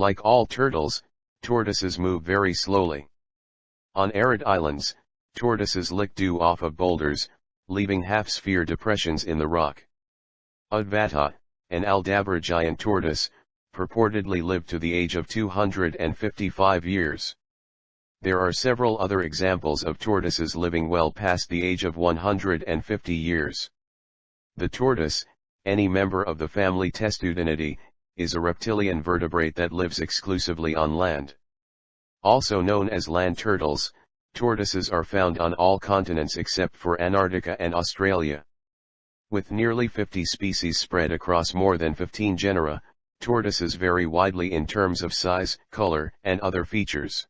Like all turtles, tortoises move very slowly. On arid islands, tortoises lick dew off of boulders, leaving half-sphere depressions in the rock. Adwaita, an Aldabra giant tortoise, purportedly lived to the age of 255 years. There are several other examples of tortoises living well past the age of 150 years. The tortoise, any member of the family Testudinidae, is a reptilian vertebrate that lives exclusively on land. Also known as land turtles, tortoises are found on all continents except for Antarctica and Australia. With nearly 50 species spread across more than 15 genera, tortoises vary widely in terms of size, color, and other features.